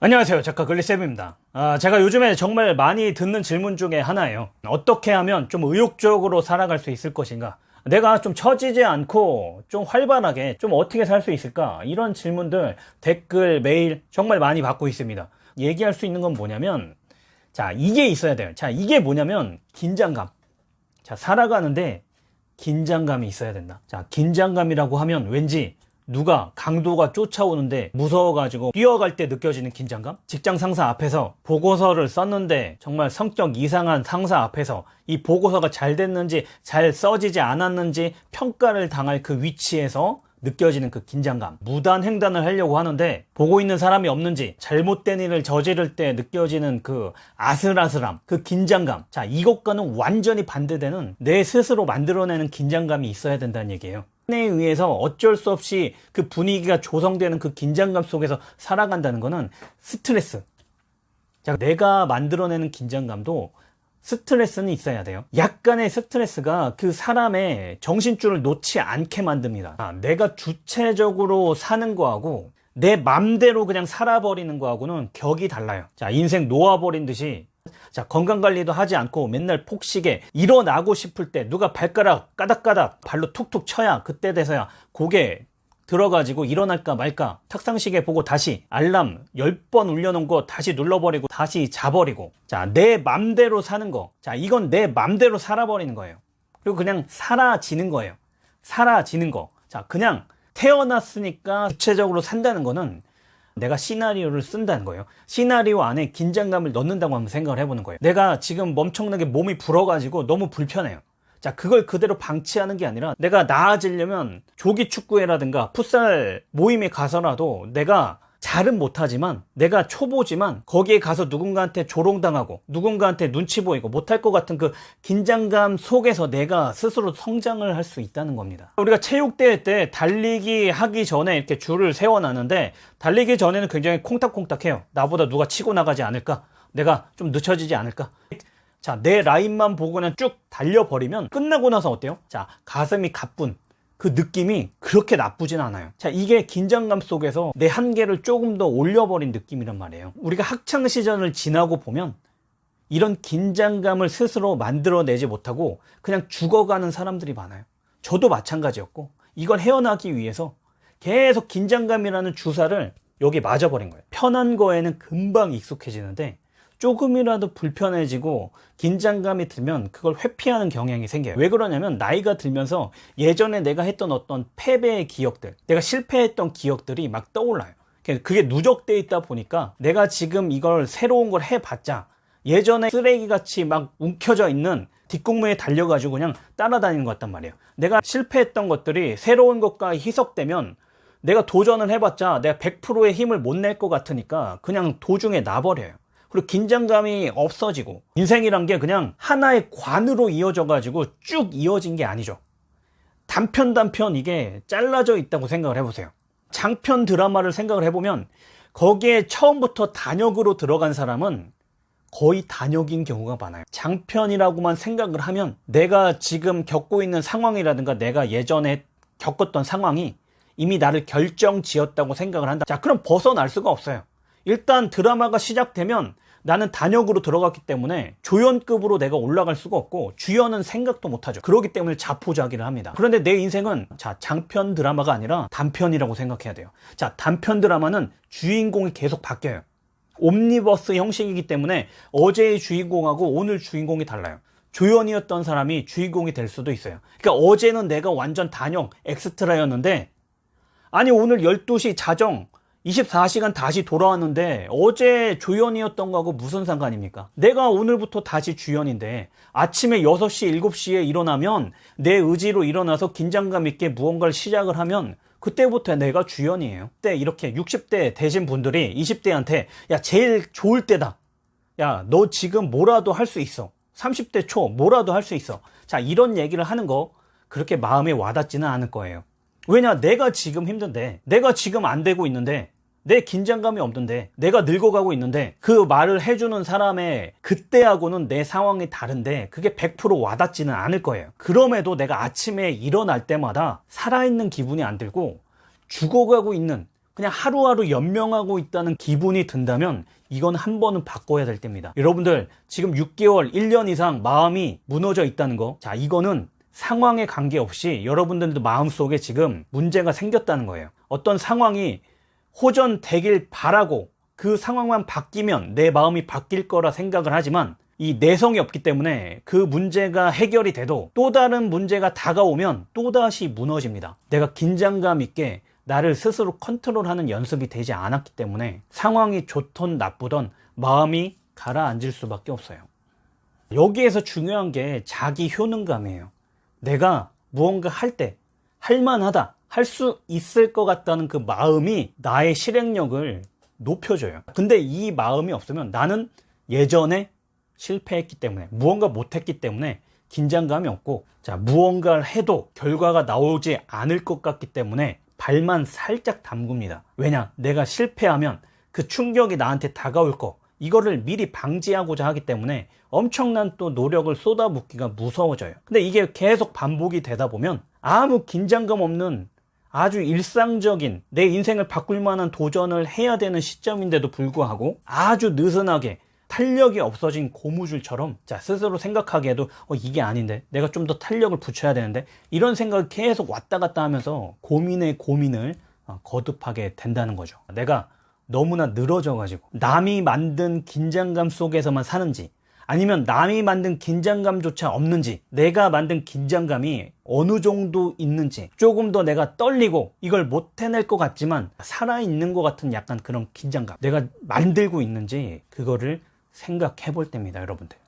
안녕하세요. 작가 글리쌤입니다. 아, 제가 요즘에 정말 많이 듣는 질문 중에 하나예요. 어떻게 하면 좀 의욕적으로 살아갈 수 있을 것인가? 내가 좀 처지지 않고 좀 활발하게 좀 어떻게 살 수 있을까? 이런 질문들 댓글 메일 정말 많이 받고 있습니다. 얘기할 수 있는 건 뭐냐면 자 이게 있어야 돼요. 자 이게 뭐냐면 긴장감. 자 살아가는데 긴장감이 있어야 된다. 자 긴장감이라고 하면 왠지 누가 강도가 쫓아오는데 무서워가지고 뛰어갈 때 느껴지는 긴장감? 직장 상사 앞에서 보고서를 썼는데 정말 성격 이상한 상사 앞에서 이 보고서가 잘 됐는지 잘 써지지 않았는지 평가를 당할 그 위치에서 느껴지는 그 긴장감. 무단 횡단을 하려고 하는데 보고 있는 사람이 없는지 잘못된 일을 저지를 때 느껴지는 그 아슬아슬함 그 긴장감. 자 이것과는 완전히 반대되는 내 스스로 만들어내는 긴장감이 있어야 된다는 얘기예요 에 의해서 어쩔 수 없이 그 분위기가 조성되는 그 긴장감 속에서 살아간다는 것은 스트레스. 자 내가 만들어내는 긴장감도 스트레스는 있어야 돼요. 약간의 스트레스가 그 사람의 정신줄을 놓지 않게 만듭니다. 아, 내가 주체적으로 사는 거하고 내 맘대로 그냥 살아버리는 거하고는 격이 달라요. 자 인생 놓아버린 듯이 자 건강관리도 하지 않고 맨날 폭식에 일어나고 싶을 때 누가 발가락 까닥까닥 발로 툭툭 쳐야 그때 돼서야 고개 들어가지고 일어날까 말까 탁상시계 보고 다시 알람 10번 울려놓은 거 다시 눌러버리고 다시 자버리고. 자내 맘대로 사는 거자 이건 내 맘대로 살아버리는 거예요. 그리고 그냥 사라지는 거예요. 사라지는 거자 그냥 태어났으니까 구체적으로 산다는 거는 내가 시나리오를 쓴다는 거예요. 시나리오 안에 긴장감을 넣는다고 한번 생각을 해보는 거예요. 내가 지금 멈청나게 몸이 불어가지고 너무 불편해요. 자 그걸 그대로 방치하는 게 아니라 내가 나아지려면 조기 축구회라든가 풋살 모임에 가서라도 내가 잘은 못하지만 내가 초보지만 거기에 가서 누군가한테 조롱당하고 누군가한테 눈치 보이고 못할 것 같은 그 긴장감 속에서 내가 스스로 성장을 할 수 있다는 겁니다. 우리가 체육대회 때 달리기 하기 전에 이렇게 줄을 세워놨는데 달리기 전에는 굉장히 콩닥콩닥해요. 나보다 누가 치고 나가지 않을까? 내가 좀 늦춰지지 않을까? 자 내 라인만 보고 그냥 쭉 달려버리면 끝나고 나서 어때요? 자 가슴이 가뿐 그 느낌이 그렇게 나쁘진 않아요. 자 이게 긴장감 속에서 내 한계를 조금 더 올려버린 느낌이란 말이에요. 우리가 학창시절을 지나고 보면 이런 긴장감을 스스로 만들어내지 못하고 그냥 죽어가는 사람들이 많아요. 저도 마찬가지였고 이걸 헤어나기 위해서 계속 긴장감이라는 주사를 여기 맞아버린 거예요. 편한 거에는 금방 익숙해지는데 조금이라도 불편해지고 긴장감이 들면 그걸 회피하는 경향이 생겨요. 왜 그러냐면 나이가 들면서 예전에 내가 했던 어떤 패배의 기억들 내가 실패했던 기억들이 막 떠올라요. 그게 누적돼 있다 보니까 내가 지금 이걸 새로운 걸 해봤자 예전에 쓰레기같이 막 움켜져 있는 뒷공무에 달려가지고 그냥 따라다니는 것 같단 말이에요. 내가 실패했던 것들이 새로운 것과 희석되면 내가 도전을 해봤자 내가 100%의 힘을 못 낼 것 같으니까 그냥 도중에 놔버려요 그리고 긴장감이 없어지고 인생이란 게 그냥 하나의 관으로 이어져 가지고 쭉 이어진 게 아니죠. 단편 단편 이게 잘라져 있다고 생각을 해보세요. 장편 드라마를 생각을 해보면 거기에 처음부터 단역으로 들어간 사람은 거의 단역인 경우가 많아요. 장편이라고만 생각을 하면 내가 지금 겪고 있는 상황이라든가 내가 예전에 겪었던 상황이 이미 나를 결정 지었다고 생각을 한다. 자 그럼 벗어날 수가 없어요 일단 드라마가 시작되면 나는 단역으로 들어갔기 때문에 조연급으로 내가 올라갈 수가 없고 주연은 생각도 못하죠. 그렇기 때문에 자포자기를 합니다. 그런데 내 인생은 자 장편 드라마가 아니라 단편이라고 생각해야 돼요. 자 단편 드라마는 주인공이 계속 바뀌어요. 옴니버스 형식이기 때문에 어제의 주인공하고 오늘 주인공이 달라요. 조연이었던 사람이 주인공이 될 수도 있어요. 그러니까 어제는 내가 완전 단역 엑스트라였는데 아니 오늘 12시 자정 24시간 다시 돌아왔는데 어제 조연이었던 거하고 무슨 상관입니까? 내가 오늘부터 다시 주연인데 아침에 6시, 7시에 일어나면 내 의지로 일어나서 긴장감 있게 무언가를 시작을 하면 그때부터 내가 주연이에요. 그때 이렇게 60대 되신 분들이 20대한테 야 제일 좋을 때다. 야 너 지금 뭐라도 할 수 있어. 30대 초 뭐라도 할 수 있어. 자 이런 얘기를 하는 거 그렇게 마음에 와닿지는 않을 거예요. 왜냐 내가 지금 힘든데 내가 지금 안 되고 있는데 내 긴장감이 없는데 내가 늙어가고 있는데 그 말을 해주는 사람의 그때하고는 내 상황이 다른데 그게 100% 와닿지는 않을 거예요 그럼에도 내가 아침에 일어날 때마다 살아있는 기분이 안 들고 죽어가고 있는 그냥 하루하루 연명하고 있다는 기분이 든다면 이건 한 번은 바꿔야 될 때입니다. 여러분들 지금 6개월, 1년 이상 마음이 무너져 있다는 거. 자, 이거는 상황에 관계없이 여러분들도 마음속에 지금 문제가 생겼다는 거예요. 어떤 상황이 호전되길 바라고 그 상황만 바뀌면 내 마음이 바뀔 거라 생각을 하지만 이 내성이 없기 때문에 그 문제가 해결이 돼도 또 다른 문제가 다가오면 또다시 무너집니다. 내가 긴장감 있게 나를 스스로 컨트롤하는 연습이 되지 않았기 때문에 상황이 좋던 나쁘던 마음이 가라앉을 수밖에 없어요. 여기에서 중요한 게 자기 효능감이에요. 내가 무언가 할 때 할만하다, 할 수 있을 것 같다는 그 마음이 나의 실행력을 높여줘요. 근데 이 마음이 없으면 나는 예전에 실패했기 때문에 무언가 못했기 때문에 긴장감이 없고 자 무언가를 해도 결과가 나오지 않을 것 같기 때문에 발만 살짝 담굽니다. 왜냐 내가 실패하면 그 충격이 나한테 다가올 거 이거를 미리 방지하고자 하기 때문에 엄청난 또 노력을 쏟아붓기가 무서워져요. 근데 이게 계속 반복이 되다 보면 아무 긴장감 없는 아주 일상적인 내 인생을 바꿀 만한 도전을 해야 되는 시점인데도 불구하고 아주 느슨하게 탄력이 없어진 고무줄처럼 자 스스로 생각하기에도 어, 이게 아닌데 내가 좀 더 탄력을 붙여야 되는데 이런 생각이 계속 왔다 갔다 하면서 고민에 고민을 어, 거듭하게 된다는 거죠. 내가 너무나 늘어져 가지고 남이 만든 긴장감 속에서만 사는지 아니면 남이 만든 긴장감조차 없는지 내가 만든 긴장감이 어느 정도 있는지 조금 더 내가 떨리고 이걸 못 해낼 것 같지만 살아있는 것 같은 약간 그런 긴장감 내가 만들고 있는지 그거를 생각해 볼 때입니다 여러분들